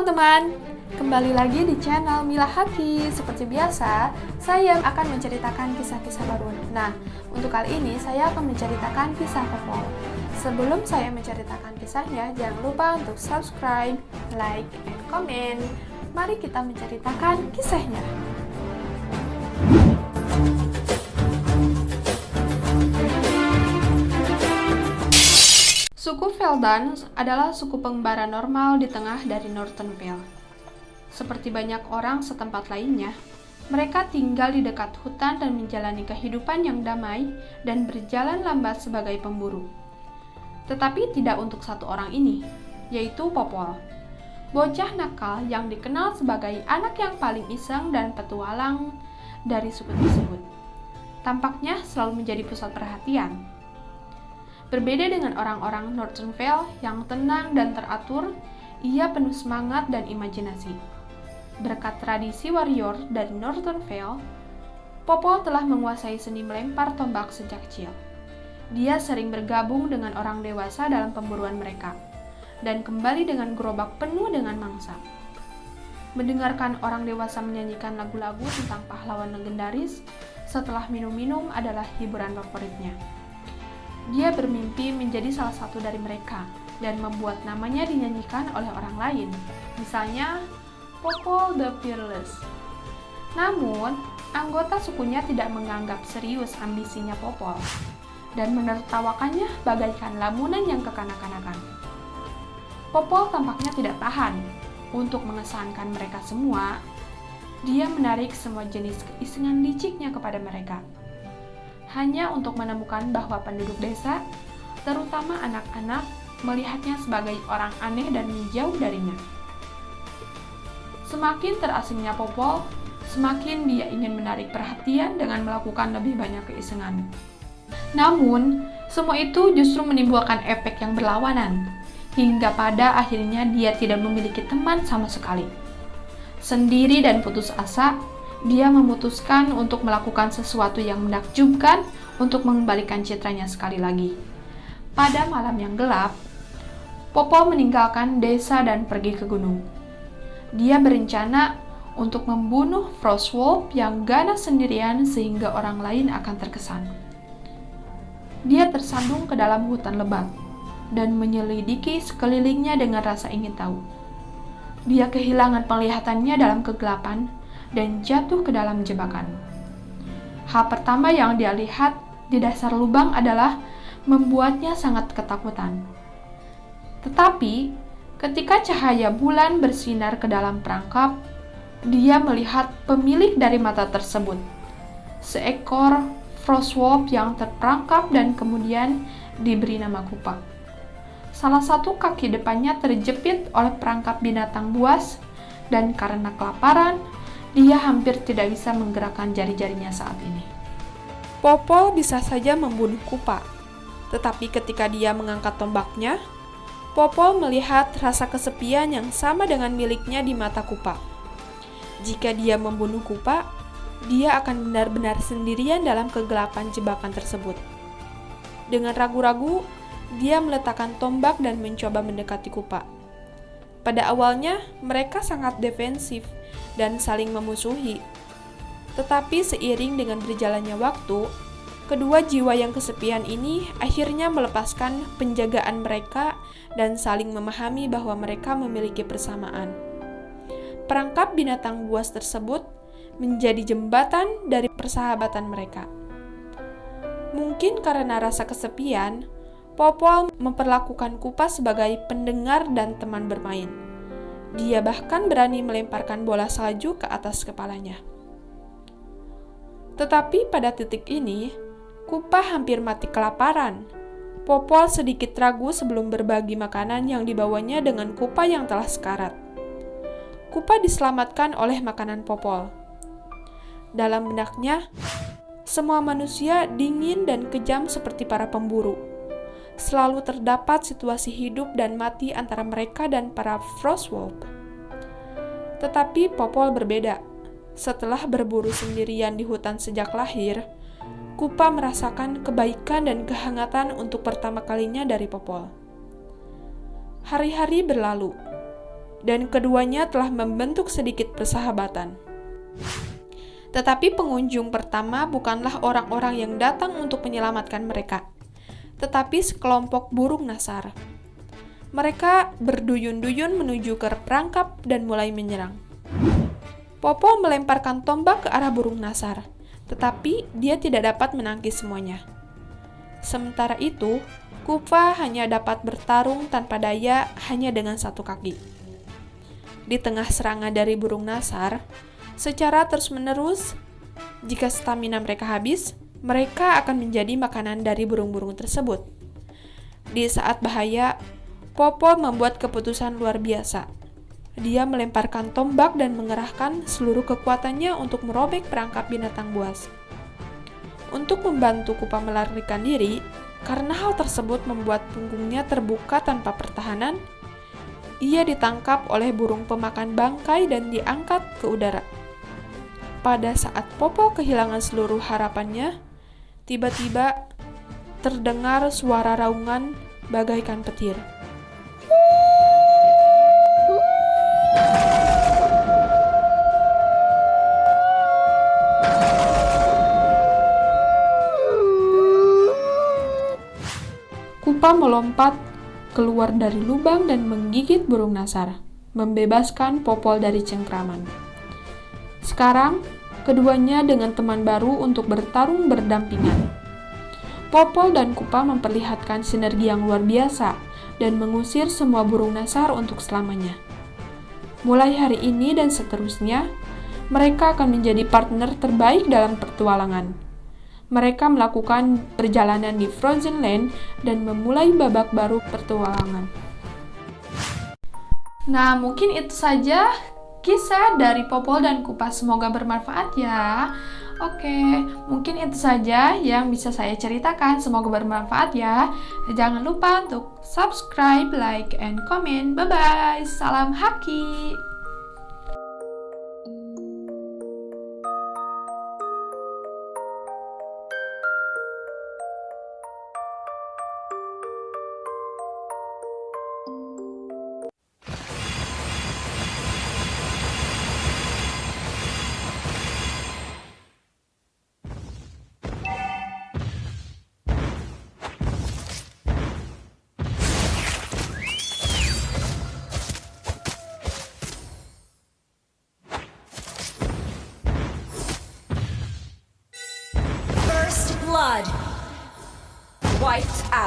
teman-teman, kembali lagi di channel Mila Haki. Seperti biasa, saya akan menceritakan kisah-kisah baru. Nah, untuk kali ini saya akan menceritakan kisah Popol. Sebelum saya menceritakan kisahnya, jangan lupa untuk subscribe, like, and comment. Mari kita menceritakan kisahnya. Suku Veldan adalah suku pengembara normal di tengah dari Northern Vale. Seperti banyak orang setempat lainnya, mereka tinggal di dekat hutan dan menjalani kehidupan yang damai dan berjalan lambat sebagai pemburu. Tetapi tidak untuk satu orang ini, yaitu Popol. Bocah nakal yang dikenal sebagai anak yang paling iseng dan petualang dari suku tersebut. Tampaknya selalu menjadi pusat perhatian Berbeda dengan orang-orang Northern Vale yang tenang dan teratur, ia penuh semangat dan imajinasi. Berkat tradisi warrior dari Northern Vale, Popo telah menguasai seni melempar tombak sejak kecil. Dia sering bergabung dengan orang dewasa dalam pemburuan mereka, dan kembali dengan gerobak penuh dengan mangsa. Mendengarkan orang dewasa menyanyikan lagu-lagu tentang pahlawan legendaris setelah minum-minum adalah hiburan favoritnya. Dia bermimpi menjadi salah satu dari mereka dan membuat namanya dinyanyikan oleh orang lain, misalnya Popol the Fearless. Namun, anggota sukunya tidak menganggap serius ambisinya Popol dan menertawakannya bagaikan lamunan yang kekanak-kanakan. Popol tampaknya tidak tahan untuk mengesankan mereka semua. Dia menarik semua jenis keisengan liciknya kepada mereka hanya untuk menemukan bahwa penduduk desa, terutama anak-anak, melihatnya sebagai orang aneh dan menjauh darinya. Semakin terasingnya Popol, semakin dia ingin menarik perhatian dengan melakukan lebih banyak keisengan. Namun, semua itu justru menimbulkan efek yang berlawanan, hingga pada akhirnya dia tidak memiliki teman sama sekali. Sendiri dan putus asa, dia memutuskan untuk melakukan sesuatu yang menakjubkan untuk mengembalikan citranya sekali lagi. Pada malam yang gelap, Popo meninggalkan desa dan pergi ke gunung. Dia berencana untuk membunuh Frostwolf yang ganas sendirian sehingga orang lain akan terkesan. Dia tersandung ke dalam hutan lebat dan menyelidiki sekelilingnya dengan rasa ingin tahu. Dia kehilangan penglihatannya dalam kegelapan dan jatuh ke dalam jebakan. Hal pertama yang dia lihat di dasar lubang adalah membuatnya sangat ketakutan. Tetapi, ketika cahaya bulan bersinar ke dalam perangkap, dia melihat pemilik dari mata tersebut. Seekor frostwolf yang terperangkap dan kemudian diberi nama Kupak. Salah satu kaki depannya terjepit oleh perangkap binatang buas dan karena kelaparan, dia hampir tidak bisa menggerakkan jari-jarinya saat ini. Popo bisa saja membunuh Kupa, tetapi ketika dia mengangkat tombaknya, Popo melihat rasa kesepian yang sama dengan miliknya di mata Kupa. Jika dia membunuh Kupa, dia akan benar-benar sendirian dalam kegelapan jebakan tersebut. Dengan ragu-ragu, dia meletakkan tombak dan mencoba mendekati Kupa. Pada awalnya, mereka sangat defensif dan saling memusuhi. Tetapi seiring dengan berjalannya waktu, kedua jiwa yang kesepian ini akhirnya melepaskan penjagaan mereka dan saling memahami bahwa mereka memiliki persamaan. Perangkap binatang buas tersebut menjadi jembatan dari persahabatan mereka. Mungkin karena rasa kesepian, Popol memperlakukan Kupas sebagai pendengar dan teman bermain. Dia bahkan berani melemparkan bola salju ke atas kepalanya. Tetapi pada titik ini, Kupa hampir mati kelaparan. Popol sedikit ragu sebelum berbagi makanan yang dibawanya dengan Kupa yang telah sekarat. Kupa diselamatkan oleh makanan Popol. Dalam benaknya, semua manusia dingin dan kejam seperti para pemburu selalu terdapat situasi hidup dan mati antara mereka dan para Frostwolf. Tetapi Popol berbeda. Setelah berburu sendirian di hutan sejak lahir, Kupa merasakan kebaikan dan kehangatan untuk pertama kalinya dari Popol. Hari-hari berlalu. dan keduanya telah membentuk sedikit persahabatan. Tetapi pengunjung pertama bukanlah orang-orang yang datang untuk menyelamatkan mereka, tetapi sekelompok burung nasar. Mereka berduyun-duyun menuju ke perangkap dan mulai menyerang. Popo melemparkan tombak ke arah burung nasar, tetapi dia tidak dapat menangkis semuanya. Sementara itu, Kupa hanya dapat bertarung tanpa daya hanya dengan satu kaki. Di tengah serangan dari burung nasar, secara terus-menerus, jika stamina mereka habis, mereka akan menjadi makanan dari burung-burung tersebut. Di saat bahaya, Popo membuat keputusan luar biasa. Dia melemparkan tombak dan mengerahkan seluruh kekuatannya untuk merobek perangkap binatang buas. Untuk membantu Kupa melarikan diri, karena hal tersebut membuat punggungnya terbuka tanpa pertahanan, ia ditangkap oleh burung pemakan bangkai dan diangkat ke udara. Pada saat Popo kehilangan seluruh harapannya, tiba-tiba terdengar suara raungan bagaikan petir. Kupa melompat keluar dari lubang dan menggigit burung nasar, membebaskan Popol dari cengkraman. Sekarang, keduanya dengan teman baru untuk bertarung berdampingan. Popol dan Kupa memperlihatkan sinergi yang luar biasa dan mengusir semua burung nasar untuk selamanya. Mulai hari ini dan seterusnya, mereka akan menjadi partner terbaik dalam pertualangan mereka melakukan perjalanan di Frozen Land dan memulai babak baru pertualangan. Nah, mungkin itu saja kisah dari Popol dan Kupas. Semoga bermanfaat ya. Oke, mungkin itu saja yang bisa saya ceritakan. Semoga bermanfaat ya. Jangan lupa untuk subscribe, like, and comment. Bye-bye. Salam haki.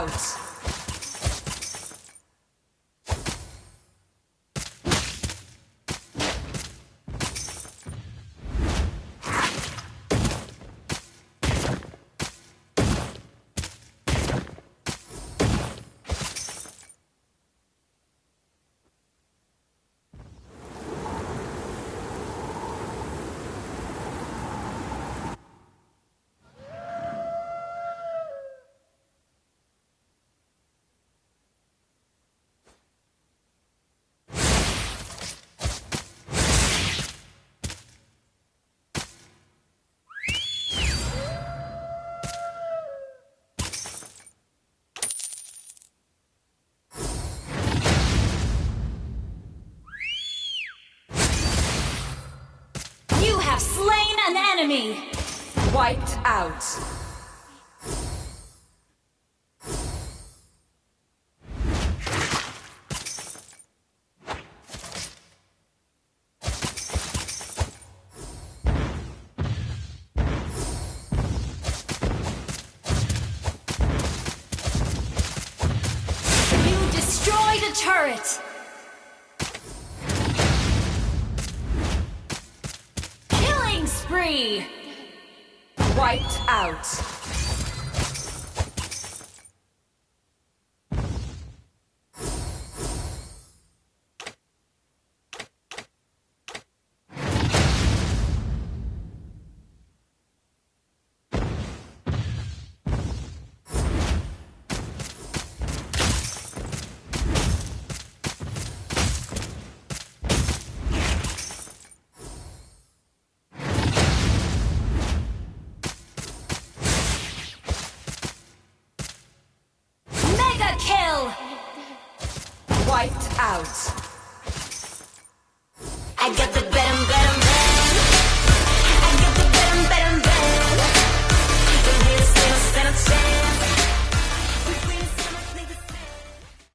out. Out. an enemy! Wiped out. Wiped out. Wiped out.